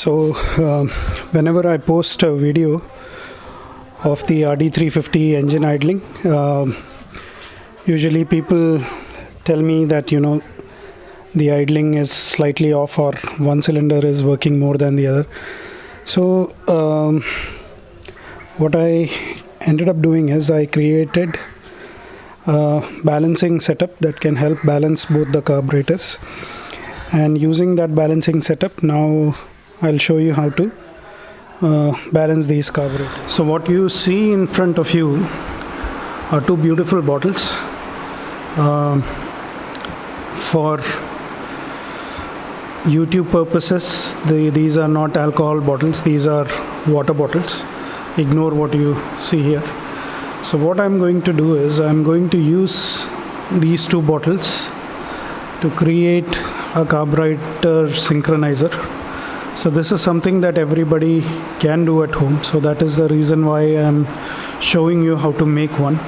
So, um, whenever I post a video of the RD350 engine idling, um, usually people tell me that you know the idling is slightly off or one cylinder is working more than the other. So, um, what I ended up doing is I created a balancing setup that can help balance both the carburetors and using that balancing setup now I'll show you how to uh, balance these carburetors. So what you see in front of you are two beautiful bottles um, for YouTube purposes the, these are not alcohol bottles these are water bottles. Ignore what you see here. So what I'm going to do is I'm going to use these two bottles to create a carburetor synchronizer so this is something that everybody can do at home. So that is the reason why I'm showing you how to make one.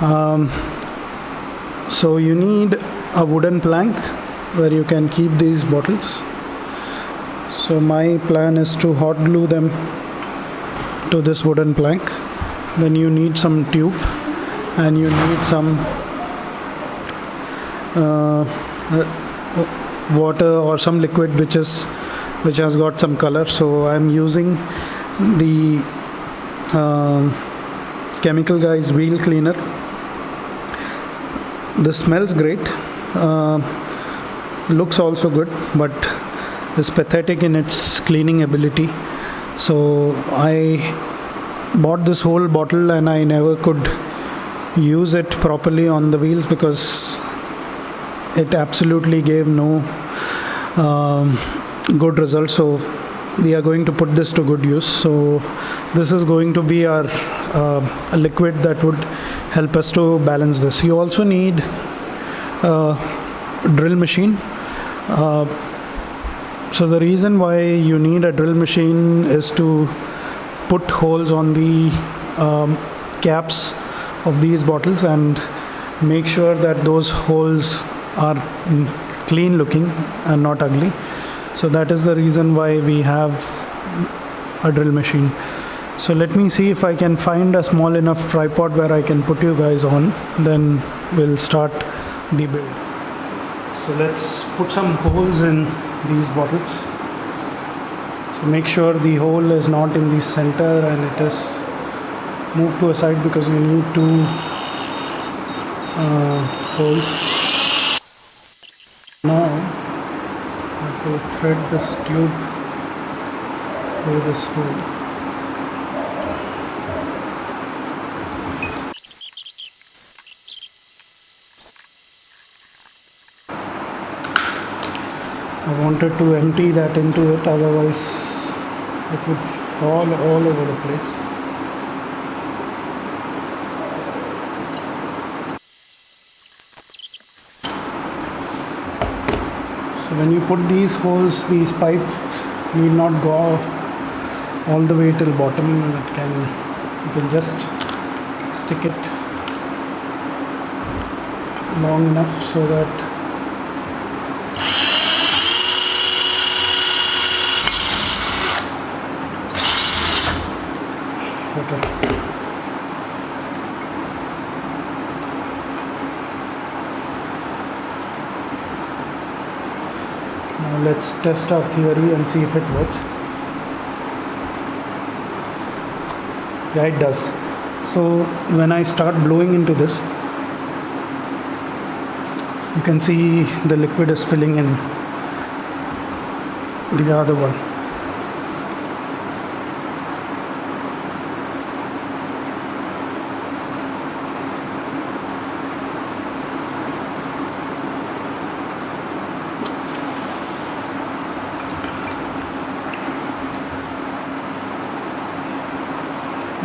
Um, so you need a wooden plank where you can keep these bottles. So my plan is to hot glue them to this wooden plank. Then you need some tube and you need some uh, water or some liquid which is which has got some color. So I'm using the uh, chemical guys wheel cleaner. This smells great. Uh, looks also good but is pathetic in its cleaning ability. So I bought this whole bottle and I never could use it properly on the wheels because it absolutely gave no um, good results so we are going to put this to good use. So this is going to be our uh, liquid that would help us to balance this. You also need a drill machine. Uh, so the reason why you need a drill machine is to put holes on the um, caps of these bottles and make sure that those holes are clean looking and not ugly so that is the reason why we have a drill machine. So let me see if I can find a small enough tripod where I can put you guys on. Then we'll start the build. So let's put some holes in these bottles. So make sure the hole is not in the center and it is moved to a side because you need two uh, holes. Now to thread this tube through this hole. I wanted to empty that into it otherwise it would fall all over the place. When you put these holes these pipe need not go all the way till bottom and it can you can just stick it long enough so that okay now let's test our theory and see if it works. Yeah it does. So when I start blowing into this you can see the liquid is filling in the other one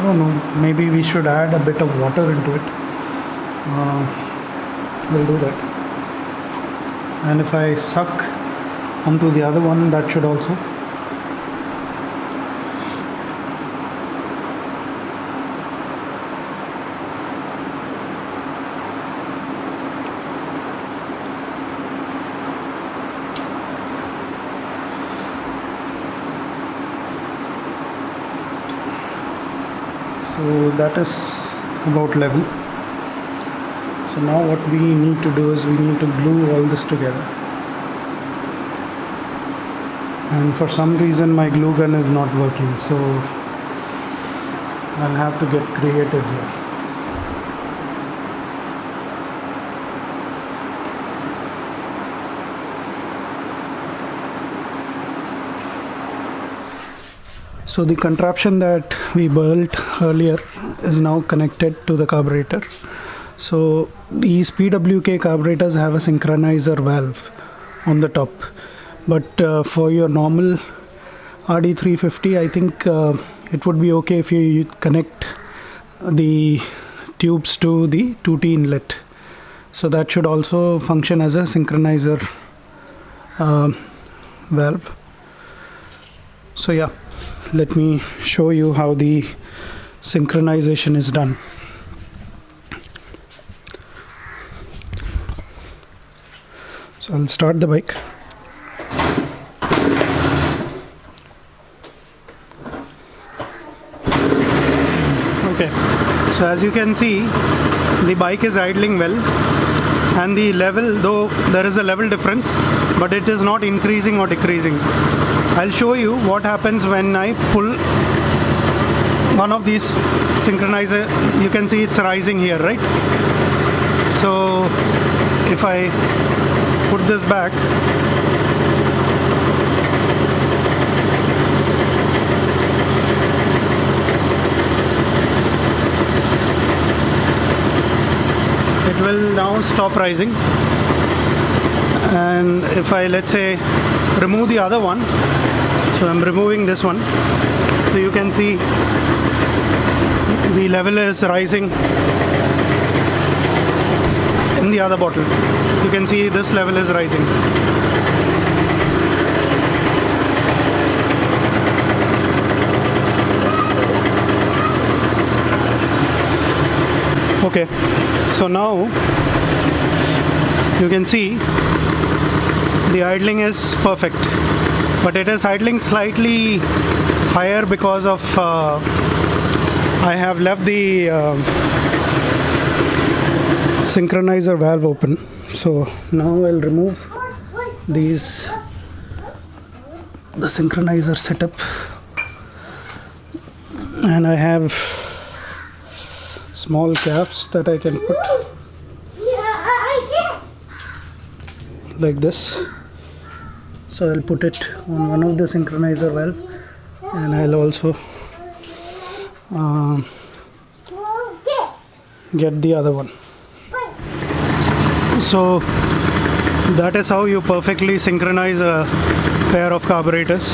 I don't know. Maybe we should add a bit of water into it. Uh, we'll do that. And if I suck onto the other one that should also so that is about level. So now what we need to do is we need to glue all this together. And for some reason my glue gun is not working. So I'll have to get creative here so the contraption that we built earlier is now connected to the carburetor. So these PWK carburetors have a synchronizer valve on the top. But uh, for your normal RD350 I think uh, it would be okay if you connect the tubes to the 2T inlet. So that should also function as a synchronizer uh, valve. So yeah let me show you how the synchronization is done. So I'll start the bike. Okay. So as you can see the bike is idling well. And the level though there is a level difference but it is not increasing or decreasing I'll show you what happens when I pull one of these synchronizer. You can see it's rising here right? So if I put this back it will now stop rising. And if I let's say remove the other one. So I'm removing this one. So you can see the level is rising in the other bottle. You can see this level is rising. Okay. So now you can see the idling is perfect but it is idling slightly higher because of uh, I have left the uh, synchronizer valve open. So now I'll remove these the synchronizer setup. And I have small caps that I can put like this so I'll put it on one of the synchronizer valve. And I'll also um, get the other one. So that is how you perfectly synchronize a pair of carburetors.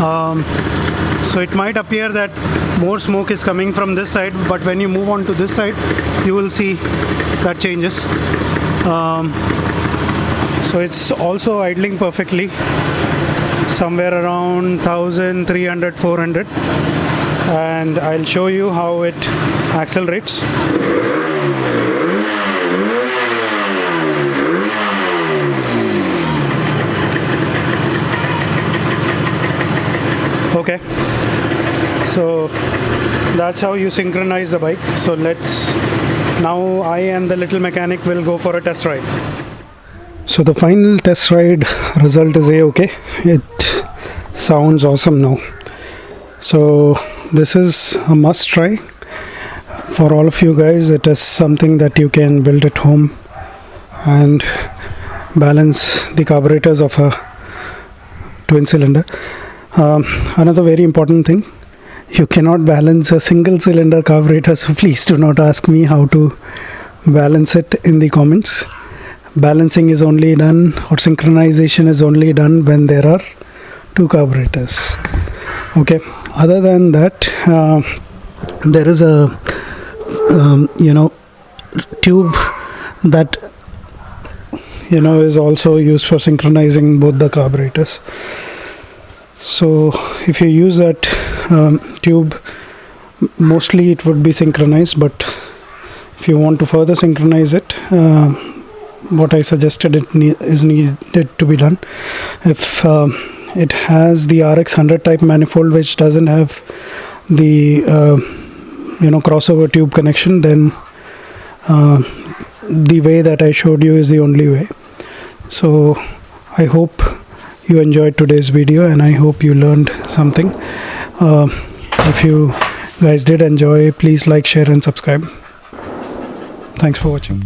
Um, so it might appear that more smoke is coming from this side but when you move on to this side you will see that changes. Um, so it's also idling perfectly. Somewhere around 1300 400 and I'll show you how it accelerates. Okay. So that's how you synchronize the bike. So let's now I and the little mechanic will go for a test ride so the final test ride result is a-okay it sounds awesome now. So this is a must try. For all of you guys it is something that you can build at home and balance the carburetors of a twin cylinder. Um, another very important thing you cannot balance a single cylinder carburetor so please do not ask me how to balance it in the comments balancing is only done or synchronization is only done when there are two carburetors. Okay. Other than that uh, there is a um, you know tube that you know is also used for synchronizing both the carburetors. So if you use that um, tube mostly it would be synchronized but if you want to further synchronize it uh, what I suggested it ne is needed to be done. If uh, it has the RX 100 type manifold which doesn't have the uh, you know crossover tube connection then uh, the way that I showed you is the only way. So I hope you enjoyed today's video and I hope you learned something. Uh, if you guys did enjoy please like share and subscribe. Thanks for watching